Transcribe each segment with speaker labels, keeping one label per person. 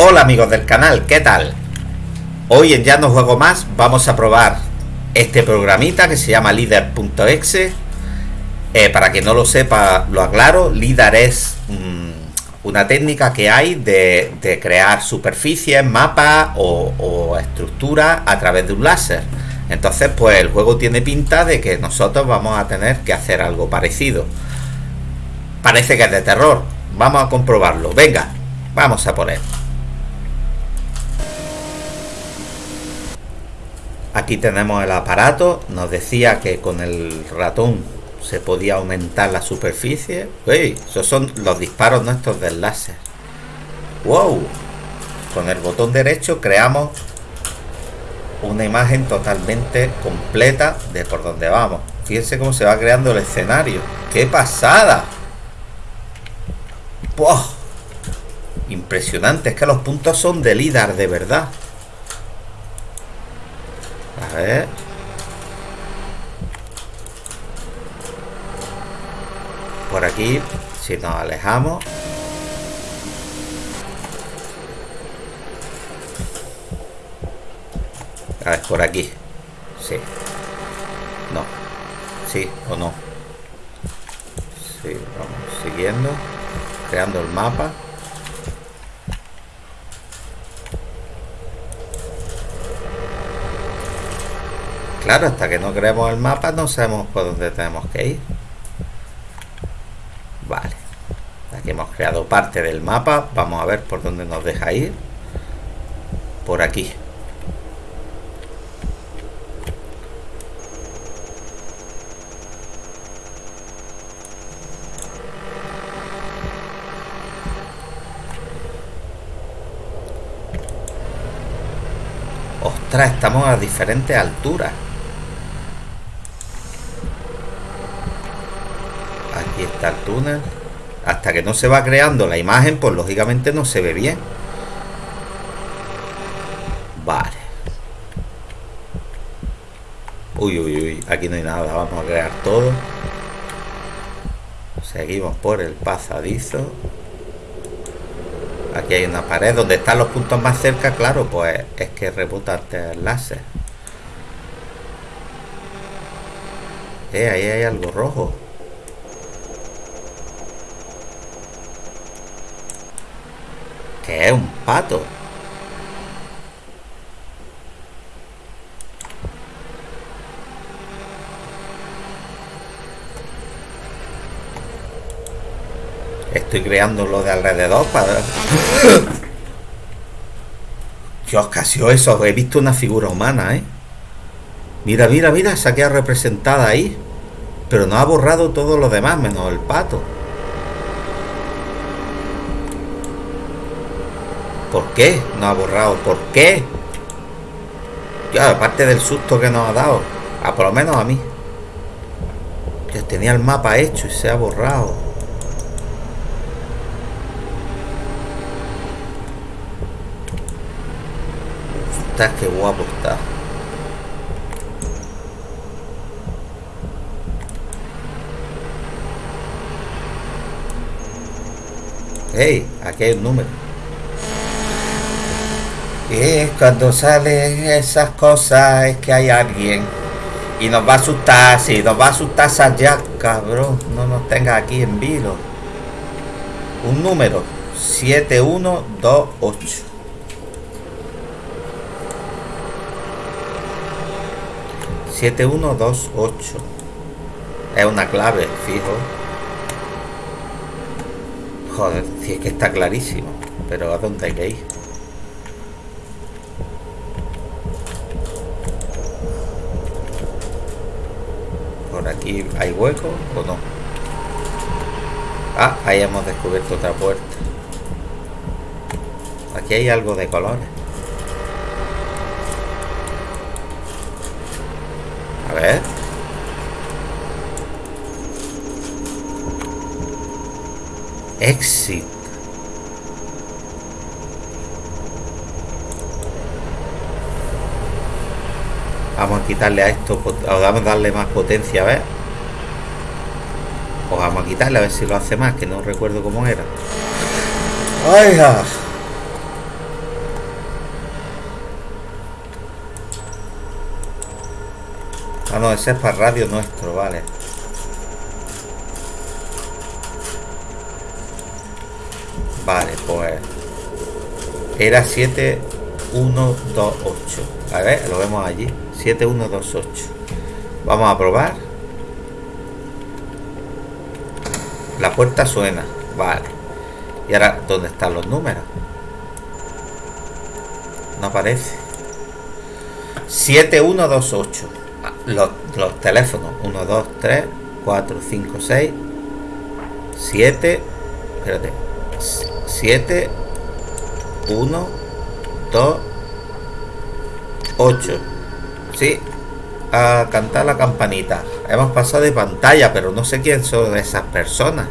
Speaker 1: Hola amigos del canal, ¿qué tal? Hoy en Ya no juego más vamos a probar este programita que se llama Leader.exe eh, Para quien no lo sepa, lo aclaro, Leader es mm, una técnica que hay de, crear superficies, mapas o, o estructuras a través de un láser. Entonces pues el juego tiene pinta de que nosotros vamos a tener que hacer algo parecido. Parece que es de terror, vamos a comprobarlo, venga, vamos a poner Aquí tenemos el aparato. Nos decía que con el ratón se podía aumentar la superficie. ¡Uy! Esos son los disparos nuestros del láser. ¡Wow! Con el botón derecho creamos una imagen totalmente completa de por donde vamos. Fíjense cómo se va creando el escenario. ¡Qué pasada! ¡Wow! Impresionante, es que los puntos son de LIDAR de verdad. Ver. Por aquí, si nos alejamos. A ver, por aquí. Sí. No. Sí o no. Sí, vamos siguiendo. Creando el mapa. Claro, hasta que no creemos el mapa no sabemos por dónde tenemos que ir. Vale. Aquí hemos creado parte del mapa. Vamos a ver por dónde nos deja ir. Por aquí. Ostras, estamos a diferentes alturas. El túnel. Hasta que no se va creando la imagen, pues lógicamente no se ve bien. Vale. Uy, uy, uy. Aquí no hay nada. Vamos a crear todo. Seguimos por el pasadizo. Aquí hay una pared donde están los puntos más cerca, claro, pues es que rebota el láser. Eh, ahí hay algo rojo. Que es un pato. Estoy creando lo de alrededor para... Dios, casi eso. He visto una figura humana, ¿eh? Mira, mira, mira, se ha quedado representada ahí. Pero no ha borrado todo lo demás, menos el pato. ¿Por qué no ha borrado? ¿Por qué? Ya, aparte del susto que nos ha dado. A por lo menos a mí. Que tenía el mapa hecho y se ha borrado. Está que guapo está. Hey, aquí hay un número. Y cuando salen esas cosas es que hay alguien. Y nos va a asustar, sí, nos va a asustar ya, cabrón. No nos tenga aquí en vilo. Un número. 7128. ...7128... Es una clave, fijo. Joder, si es que está clarísimo. Pero ¿a dónde hay que ir? Hay hueco o no. Ah ahí hemos descubierto otra puerta. Aquí hay algo de colores. A ver. Exit Vamos a quitarle a esto, o vamos a darle más potencia, a ver. Pues vamos a quitarle a ver si lo hace más, que no recuerdo cómo era. ¡Ay, ah! ah, no, ese es para radio nuestro, vale. Vale, pues... Era 7128. A ver, lo vemos allí. 7128. Vamos a probar. Puerta suena. Vale. Y ahora, ¿dónde están los números? No aparece. 7128. Los, los teléfonos. 1, 2, 3, 4, 5, 6, 7. Espérate. 7, 1, 2, 8. Sí, a cantar la campanita. Hemos pasado de pantalla, pero no sé quién son esas personas.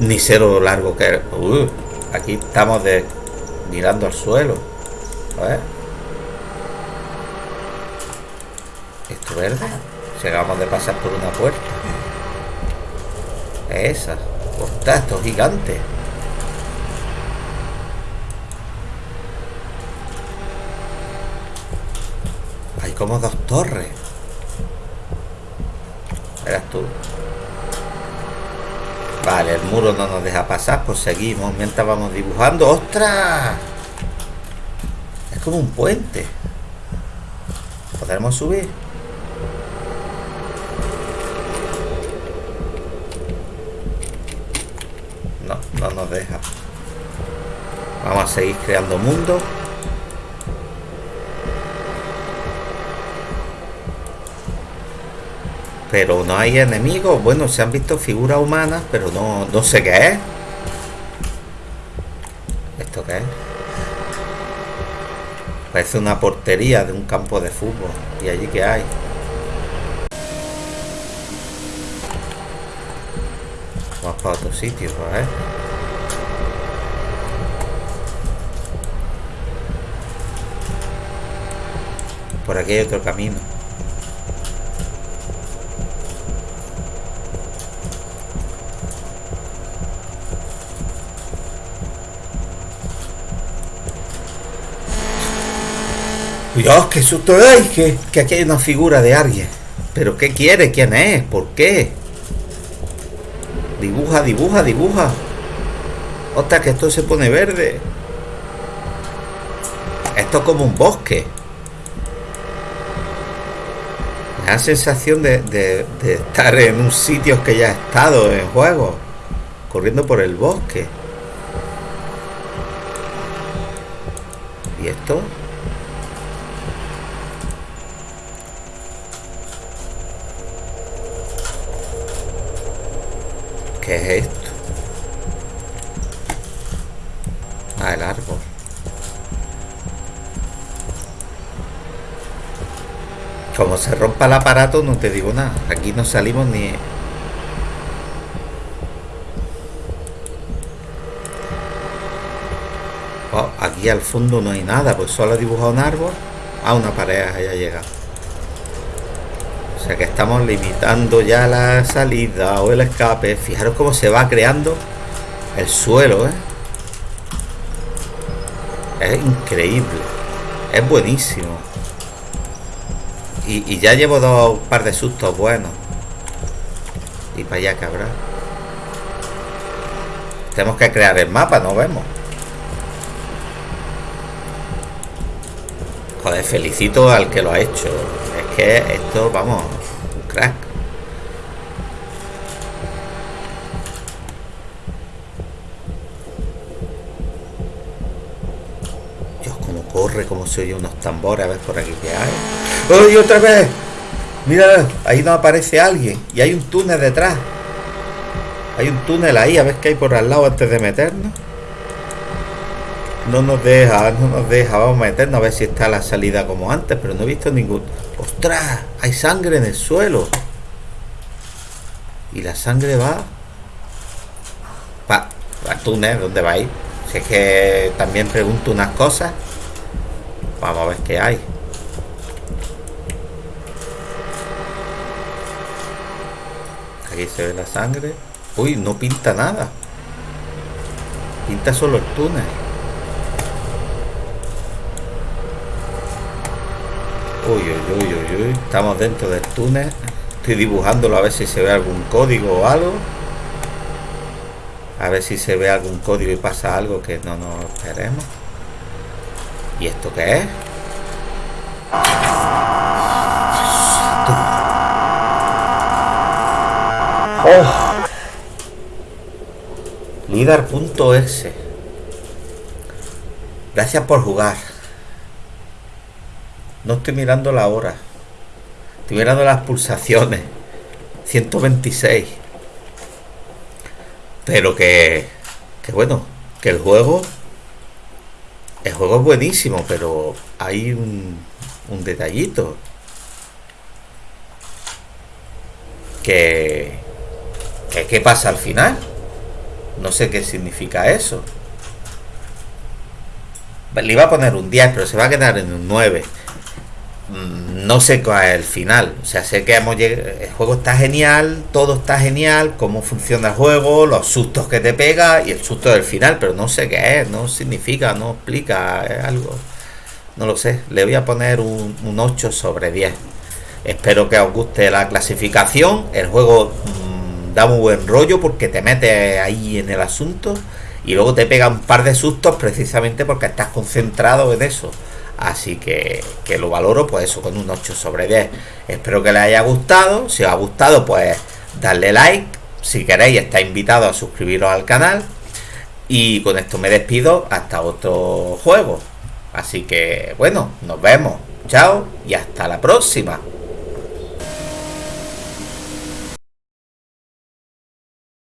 Speaker 1: Ni lo largo que... Uh, aquí estamos de mirando al suelo. A ver. Esto verde. Llegamos de pasar por una puerta. Esa. Ostras, esto es gigante. Hay como dos torres. Verás tú. Vale, el muro no nos deja pasar, pues seguimos mientras vamos dibujando. ¡Ostras! Es como un puente. ¿Podremos subir? No, no nos deja. Vamos a seguir creando mundo. Pero no hay enemigos. Bueno, se han visto figuras humanas, pero no, no sé qué es. ¿Esto qué es? Parece una portería de un campo de fútbol. ¿Y allí qué hay? Vamos para otro sitio, ¿eh? Por aquí hay otro camino. Cuidado, qué susto hay, que, aquí hay una figura de alguien. ¿Pero qué quiere? ¿Quién es? ¿Por qué? Dibuja, dibuja, dibuja. Ostras, que esto se pone verde. Esto es como un bosque. Me da sensación de, de, de estar en un sitio que ya he estado en juego. Corriendo por el bosque. ¿Y esto? Ah, el árbol. Como se rompa el aparato, no te digo nada. Aquí no salimos ni... Oh, aquí al fondo no hay nada, pues solo he dibujado un árbol. Ah, una pared, haya llegado. O sea que estamos limitando ya la salida o el escape. Fijaros cómo se va creando el suelo, ¿eh? Es increíble. Es buenísimo. Y, ya llevo dos par de sustos buenos. Y para allá cabrón. Tenemos que crear el mapa, no vemos. Joder, felicito al que lo ha hecho. Es que esto, vamos, crack. Dios, cómo cómo se oye unos tambores, a ver por aquí que hay. ¡Ay, otra vez! Mira, ahí no aparece alguien y hay un túnel detrás. Hay un túnel ahí, a ver qué hay por al lado antes de meternos. No nos deja, no nos deja. Vamos a meternos a ver si está la salida como antes, pero no he visto ningún... ¡Ostras! Hay sangre en el suelo. Y la sangre va... Va, al túnel, ¿dónde va ahí? Si es que también pregunto unas cosas. Vamos a ver qué hay. Aquí se ve la sangre. Uy, no pinta nada. Pinta solo el túnel. Uy, uy, uy, uy, uy. Estamos dentro del túnel. Estoy dibujándolo a ver si se ve algún código o algo. A ver si se ve algún código y pasa algo que no nos esperemos. ¿Y esto qué es? Oh. Gracias por jugar. No estoy mirando la hora. Estoy mirando las pulsaciones. 126. Pero que... Que bueno. Que el juego... El juego es buenísimo, pero hay un, un detallito. Que... que ¿Qué pasa al final? No sé qué significa eso. Le iba a poner un 10, pero se va a quedar en un 9. Mm, no sé cuál es el final. O sea, sé que hemos llegado, el juego está genial, todo está genial, cómo funciona el juego, los sustos que te pega y el susto del final, pero no sé qué es, no significa, no explica, es algo. No lo sé. Le voy a poner un, un 8 sobre 10. Espero que os guste la clasificación. El juego mmm, da muy buen rollo porque te metes ahí en el asunto y luego te pega un par de sustos precisamente porque estás concentrado en eso. Así que, que lo valoro pues eso con un 8 sobre 10. Espero que les haya gustado. Si os ha gustado pues darle like. Si queréis está invitado a suscribiros al canal. Y con esto me despido hasta otro juego. Así que bueno, nos vemos. Chao y hasta la próxima.